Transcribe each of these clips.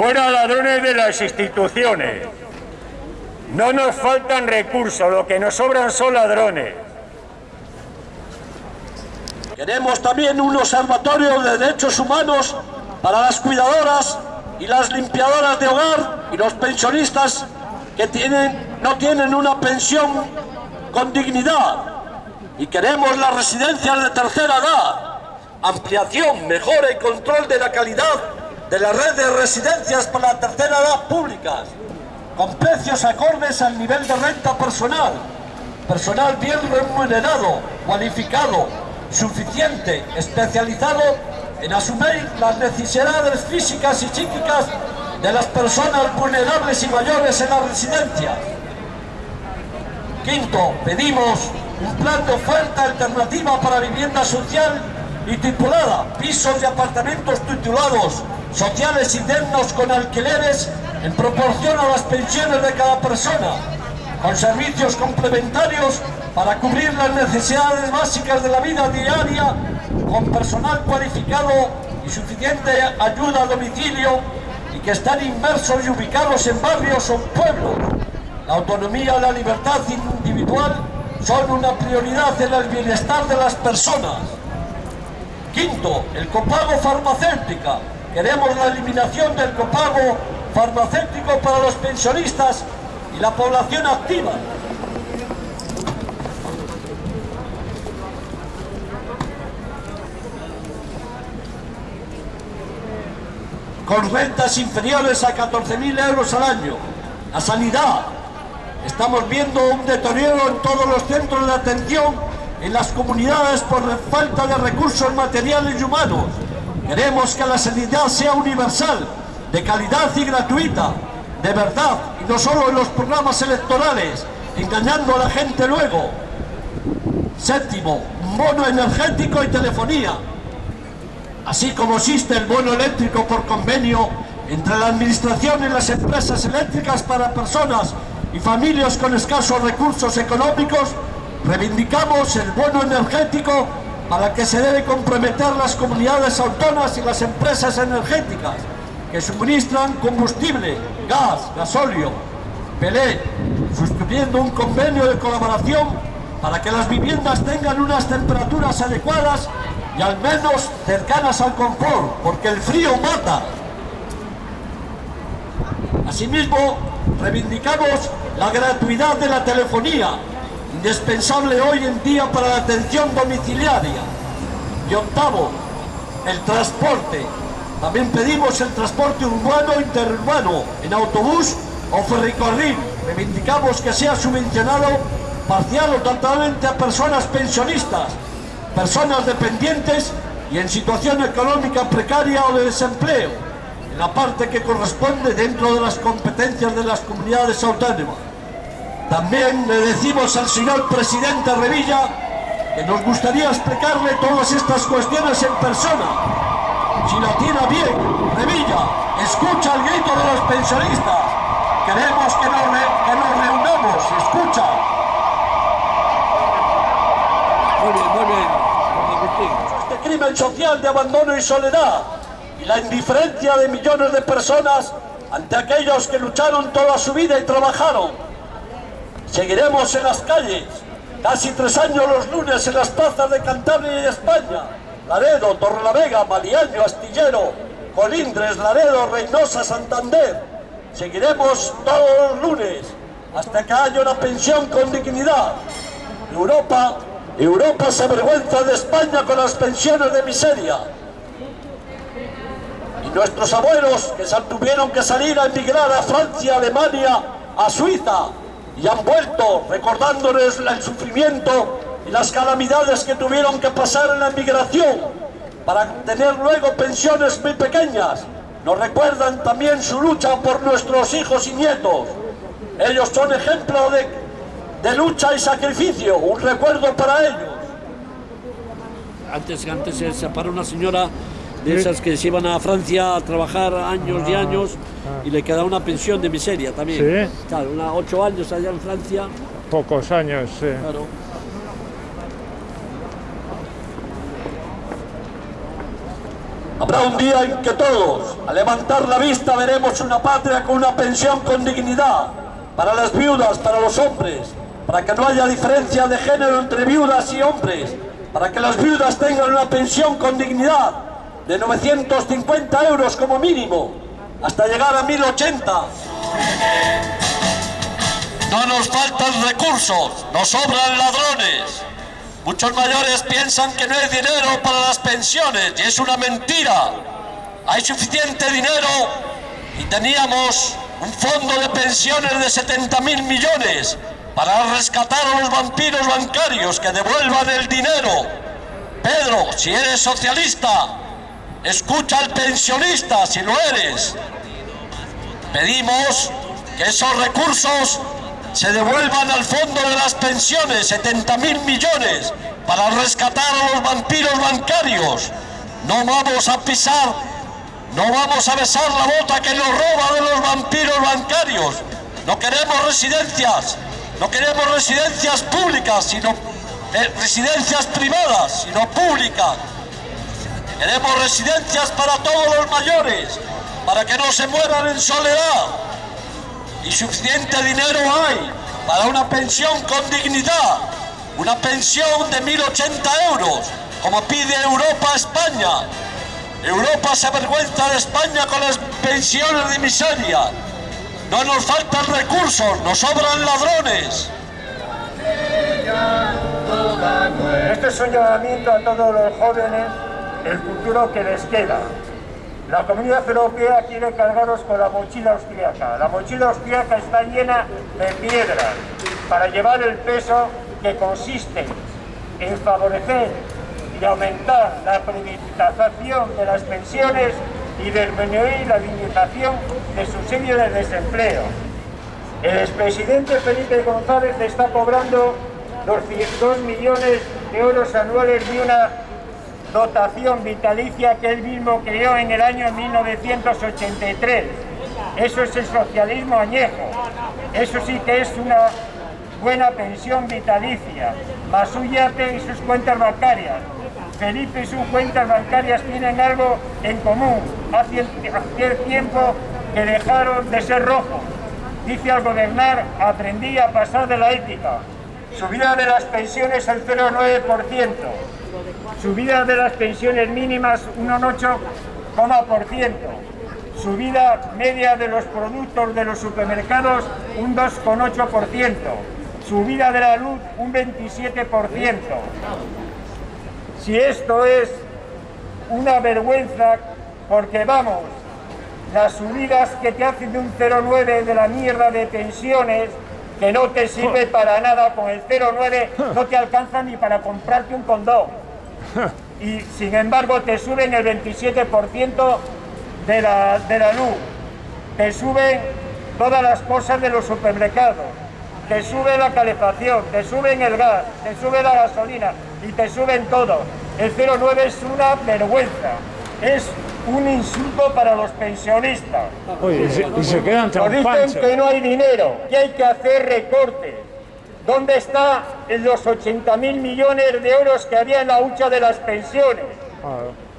Fuera ladrones de las instituciones. No nos faltan recursos, lo que nos sobran son ladrones. Queremos también un observatorio de derechos humanos para las cuidadoras y las limpiadoras de hogar y los pensionistas que tienen, no tienen una pensión con dignidad. Y queremos las residencias de tercera edad, ampliación, mejora y control de la calidad de la red de residencias para la tercera edad públicas, con precios acordes al nivel de renta personal, personal bien remunerado, cualificado, suficiente, especializado en asumir las necesidades físicas y psíquicas de las personas vulnerables y mayores en la residencia. Quinto, pedimos un plan de oferta alternativa para vivienda social y titulada pisos de apartamentos titulados sociales y dignos con alquileres en proporción a las pensiones de cada persona, con servicios complementarios para cubrir las necesidades básicas de la vida diaria, con personal cualificado y suficiente ayuda a domicilio y que están inmersos y ubicados en barrios o pueblos. La autonomía y la libertad individual son una prioridad en el bienestar de las personas. Quinto, el copago farmacéutica. Queremos la eliminación del copago farmacéutico para los pensionistas y la población activa. Con rentas inferiores a 14.000 euros al año. La sanidad. Estamos viendo un deterioro en todos los centros de atención en las comunidades por falta de recursos materiales y humanos. Queremos que la sanidad sea universal, de calidad y gratuita, de verdad, y no solo en los programas electorales, engañando a la gente luego. Séptimo, bono energético y telefonía. Así como existe el bono eléctrico por convenio entre la administración y las empresas eléctricas para personas y familias con escasos recursos económicos, reivindicamos el bono energético para que se debe comprometer las comunidades autónomas y las empresas energéticas que suministran combustible, gas, gasóleo, pelé, suscribiendo un convenio de colaboración para que las viviendas tengan unas temperaturas adecuadas y al menos cercanas al confort, porque el frío mata. Asimismo, reivindicamos la gratuidad de la telefonía, indispensable hoy en día para la atención domiciliaria. Y octavo, el transporte. También pedimos el transporte urbano e interurbano en autobús o ferrocarril. Reivindicamos que sea subvencionado parcial o totalmente a personas pensionistas, personas dependientes y en situación económica precaria o de desempleo, en la parte que corresponde dentro de las competencias de las comunidades autónomas. También le decimos al señor presidente Revilla que nos gustaría explicarle todas estas cuestiones en persona. Si la tiene bien, Revilla, escucha el grito de los pensionistas. Queremos que nos, re, que nos reunamos, escucha. Muy bien, muy bien, Agustín. Este crimen social de abandono y soledad y la indiferencia de millones de personas ante aquellos que lucharon toda su vida y trabajaron. Seguiremos en las calles, casi tres años los lunes en las plazas de Cantabria y España, Laredo, Torrelavega, Maliaño, Astillero, Colindres, Laredo, Reynosa, Santander. Seguiremos todos los lunes hasta que haya una pensión con dignidad. Europa, Europa se avergüenza de España con las pensiones de miseria. Y nuestros abuelos que tuvieron que salir a emigrar a Francia, Alemania, a Suiza, y han vuelto recordándoles el sufrimiento y las calamidades que tuvieron que pasar en la emigración para tener luego pensiones muy pequeñas. Nos recuerdan también su lucha por nuestros hijos y nietos. Ellos son ejemplo de, de lucha y sacrificio, un recuerdo para ellos. Antes, antes se separó una señora de esas que se iban a Francia a trabajar años y años y le queda una pensión de miseria también. Sí. Claro, una, ocho años allá en Francia, Pocos años, sí. claro. Habrá un día en que todos, al levantar la vista, veremos una patria con una pensión con dignidad, para las viudas, para los hombres, para que no haya diferencia de género entre viudas y hombres, para que las viudas tengan una pensión con dignidad de 950 euros como mínimo, hasta llegar a 1080. No nos faltan recursos, nos sobran ladrones. Muchos mayores piensan que no hay dinero para las pensiones y es una mentira. Hay suficiente dinero y teníamos un fondo de pensiones de 70 mil millones para rescatar a los vampiros bancarios que devuelvan el dinero. Pedro, si eres socialista, escucha al pensionista si lo eres. Pedimos que esos recursos se devuelvan al fondo de las pensiones 70 mil millones para rescatar a los vampiros bancarios. No vamos a pisar, no vamos a besar la bota que nos roba de los vampiros bancarios. No queremos residencias, no queremos residencias públicas, sino eh, residencias privadas, sino públicas. Queremos residencias para todos los mayores, para que no se mueran en soledad y suficiente dinero hay para una pensión con dignidad, una pensión de 1.080 euros, como pide Europa a España. Europa se avergüenza de España con las pensiones de miseria. No nos faltan recursos, nos sobran ladrones. Este es un llamamiento a todos los jóvenes, el futuro que les queda. La Comunidad Europea quiere cargaros con la mochila austríaca. La mochila austríaca está llena de piedras para llevar el peso que consiste en favorecer y aumentar la privatización de las pensiones y disminuir la limitación de subsidio de desempleo. El expresidente Felipe González está cobrando 200 millones de euros anuales de una dotación vitalicia que él mismo creó en el año 1983. Eso es el socialismo añejo. Eso sí que es una buena pensión vitalicia, más su yate y sus cuentas bancarias. Felipe y sus cuentas bancarias tienen algo en común. Hace, hace tiempo que dejaron de ser rojos. Dice al gobernar, aprendí a pasar de la ética. Subida de las pensiones al 0,9% subida de las pensiones mínimas un 8,% subida media de los productos de los supermercados un 2,8%, subida de la luz un 27%. Si esto es una vergüenza, porque vamos, las subidas que te hacen de un 0,9 de la mierda de pensiones, que no te sirve para nada, con el 0,9 no te alcanza ni para comprarte un condón. Y sin embargo te suben el 27% de la, de la luz, te suben todas las cosas de los supermercados, te sube la calefacción, te suben el gas, te sube la gasolina y te suben todo. El 09 es una vergüenza, es un insulto para los pensionistas. y se, quedan Nos dicen que no hay dinero, que hay que hacer recortes ¿Dónde están los 80 mil millones de euros que había en la hucha de las pensiones?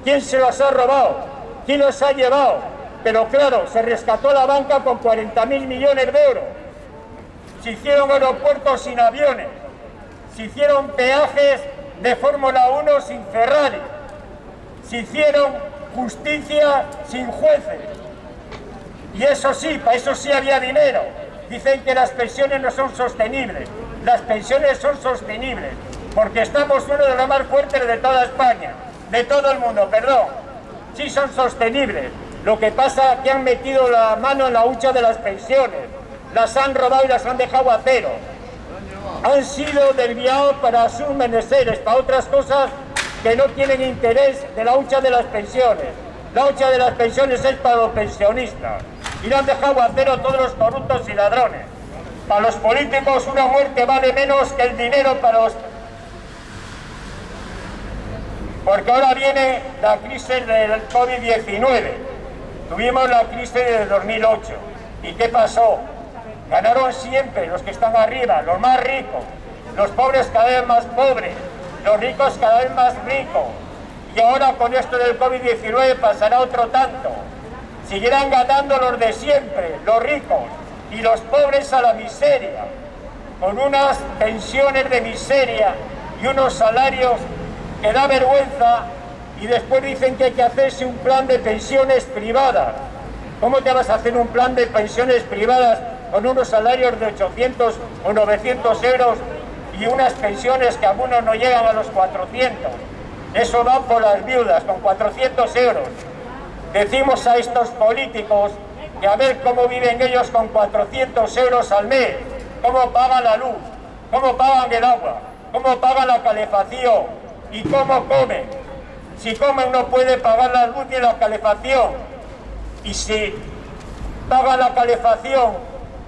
¿Quién se los ha robado? ¿Quién los ha llevado? Pero claro, se rescató la banca con 40 mil millones de euros. Se hicieron aeropuertos sin aviones. Se hicieron peajes de Fórmula 1 sin Ferrari. Se hicieron justicia sin jueces. Y eso sí, para eso sí había dinero. Dicen que las pensiones no son sostenibles las pensiones son sostenibles, porque estamos uno de los más fuertes de toda España, de todo el mundo, perdón. Sí son sostenibles. Lo que pasa es que han metido la mano en la hucha de las pensiones, las han robado y las han dejado a cero. Han sido desviados para sus menesteres, para otras cosas que no tienen interés de la hucha de las pensiones. La hucha de las pensiones es para los pensionistas. Y lo han dejado a cero todos los corruptos y ladrones. Para los políticos una muerte vale menos que el dinero para los... Porque ahora viene la crisis del COVID-19. Tuvimos la crisis del 2008. ¿Y qué pasó? Ganaron siempre los que están arriba, los más ricos. Los pobres cada vez más pobres. Los ricos cada vez más ricos. y ahora con esto del COVID-19 pasará otro tanto. Seguirán ganando los de siempre, los ricos, y los pobres a la miseria, con unas pensiones de miseria y unos salarios que da vergüenza y después dicen que hay que hacerse un plan de pensiones privadas. ¿Cómo te vas a hacer un plan de pensiones privadas con unos salarios de 800 o 900 euros y unas pensiones que algunos no llegan a los 400? Eso va por las viudas, con 400 euros. Decimos a estos políticos que a ver cómo viven ellos con 400 euros al mes, cómo pagan la luz, cómo pagan el agua, cómo pagan la calefacción y cómo comen. Si comen no puede pagar la luz ni la calefacción. Y si pagan la calefacción,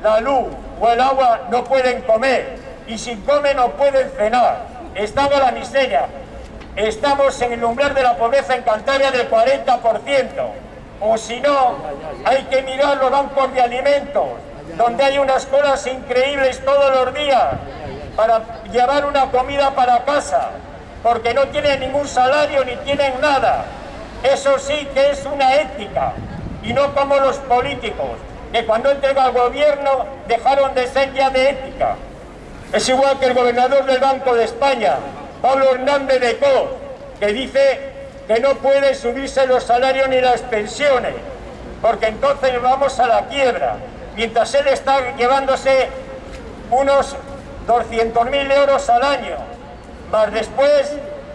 la luz o el agua no pueden comer. Y si comen no pueden cenar. Estamos en la miseria. Estamos en el umbral de la pobreza en Cantabria del 40% o si no, hay que mirar los bancos de alimentos, donde hay unas colas increíbles todos los días para llevar una comida para casa, porque no tienen ningún salario ni tienen nada. Eso sí que es una ética, y no como los políticos, que cuando entregó al gobierno dejaron de ser ya de ética. Es igual que el gobernador del Banco de España, Pablo Hernández de Co, que dice que no puede subirse los salarios ni las pensiones, porque entonces vamos a la quiebra, mientras él está llevándose unos 200.000 euros al año, más después,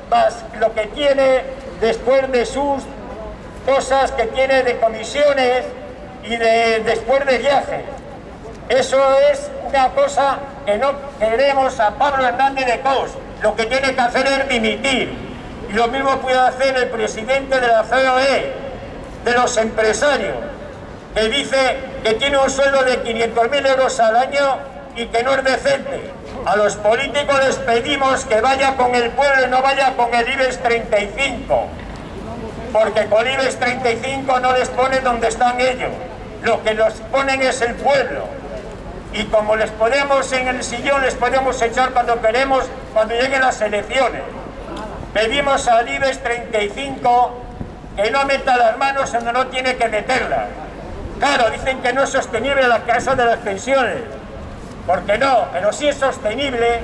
más lo que tiene después de sus cosas que tiene de comisiones y de después de viajes. Eso es una cosa que no queremos a Pablo Hernández de Cos. Lo que tiene que hacer es dimitir y lo mismo puede hacer el presidente de la COE, de los empresarios, que dice que tiene un sueldo de 500.000 euros al año y que no es decente. A los políticos les pedimos que vaya con el pueblo y no vaya con el IBEX 35, porque con el IBEX 35 no les pone donde están ellos, lo que los ponen es el pueblo. Y como les podemos en el sillón, les podemos echar cuando queremos, cuando lleguen las elecciones. Pedimos al IBEX 35 que no meta las manos donde no tiene que meterlas. Claro, dicen que no es sostenible la casa de las pensiones. Porque no, pero sí es sostenible.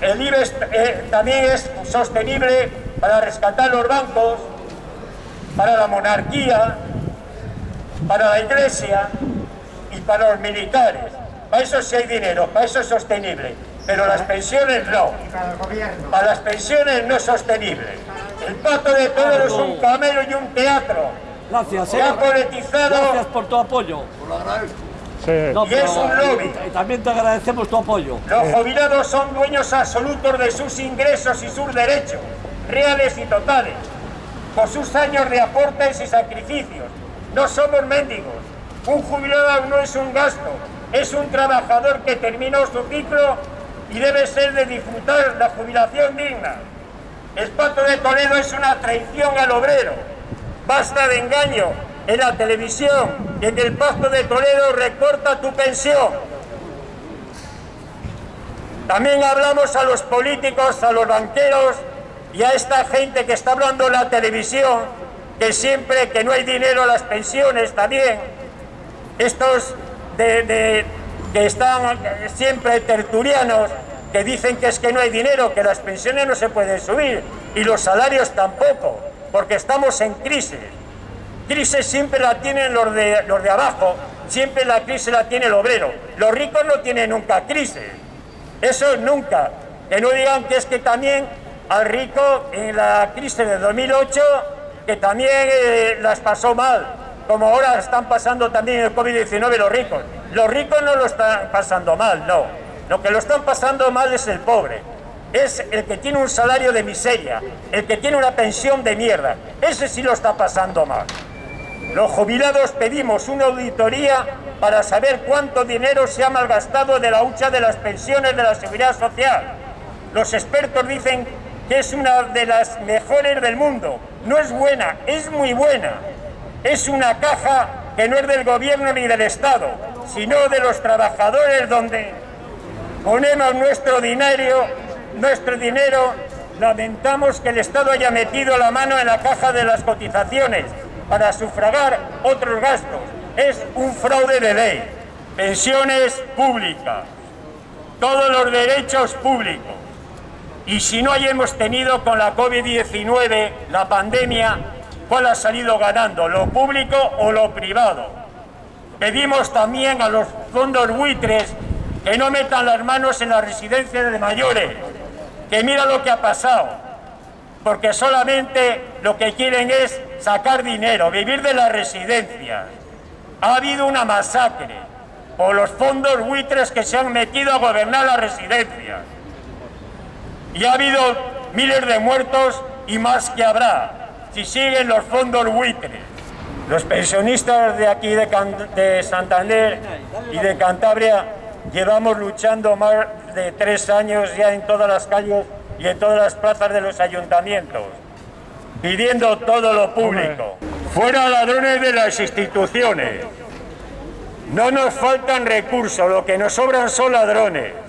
El IBEX eh, también es sostenible para rescatar los bancos, para la monarquía, para la iglesia y para los militares. Para eso sí hay dinero, para eso es sostenible pero las pensiones no. Para las pensiones no es sostenible. El pato de todos es un camelo y un teatro. Gracias, Se ha politizado. Gracias por tu apoyo. Sí. y es un lobby. Y también te agradecemos tu apoyo. Los jubilados son dueños absolutos de sus ingresos y sus derechos, reales y totales, por sus años de aportes y sacrificios. No somos mendigos. Un jubilado no es un gasto, es un trabajador que terminó su ciclo y debe ser de disfrutar la jubilación digna. El pacto de Toledo es una traición al obrero. Basta de engaño. En la televisión, en el pacto de Toledo recorta tu pensión. También hablamos a los políticos, a los banqueros y a esta gente que está hablando en la televisión, que siempre que no hay dinero las pensiones también. Estos de que están siempre tertulianos, que dicen que es que no hay dinero, que las pensiones no se pueden subir y los salarios tampoco, porque estamos en crisis. Crisis siempre la tienen los de, los de abajo, siempre la crisis la tiene el obrero. Los ricos no tienen nunca crisis, eso nunca. Que no digan que es que también al rico en la crisis de 2008, que también eh, las pasó mal, como ahora están pasando también el COVID-19 los ricos. Los ricos no lo están pasando mal, no. Lo que lo están pasando mal es el pobre. Es el que tiene un salario de miseria, el que tiene una pensión de mierda. Ese sí lo está pasando mal. Los jubilados pedimos una auditoría para saber cuánto dinero se ha malgastado de la hucha de las pensiones de la seguridad social. Los expertos dicen que es una de las mejores del mundo. No es buena, es muy buena. Es una caja que no es del gobierno ni del Estado, sino de los trabajadores donde ponemos nuestro dinero, nuestro dinero lamentamos que el Estado haya metido la mano en la caja de las cotizaciones para sufragar otros gastos. Es un fraude de ley. Pensiones públicas, todos los derechos públicos. Y si no hayamos tenido con la COVID-19, la pandemia, ¿cuál ha salido ganando? ¿Lo público o lo privado? Pedimos también a los fondos buitres que no metan las manos en las residencias de mayores, que mira lo que ha pasado, porque solamente lo que quieren es sacar dinero, vivir de las residencias. Ha habido una masacre por los fondos buitres que se han metido a gobernar las residencias. Y ha habido miles de muertos y más que habrá si siguen los fondos buitres. Los pensionistas de aquí de, de Santander y de Cantabria llevamos luchando más de tres años ya en todas las calles y en todas las plazas de los ayuntamientos, pidiendo todo lo público. Fuera ladrones de las instituciones. No nos faltan recursos, lo que nos sobran son ladrones.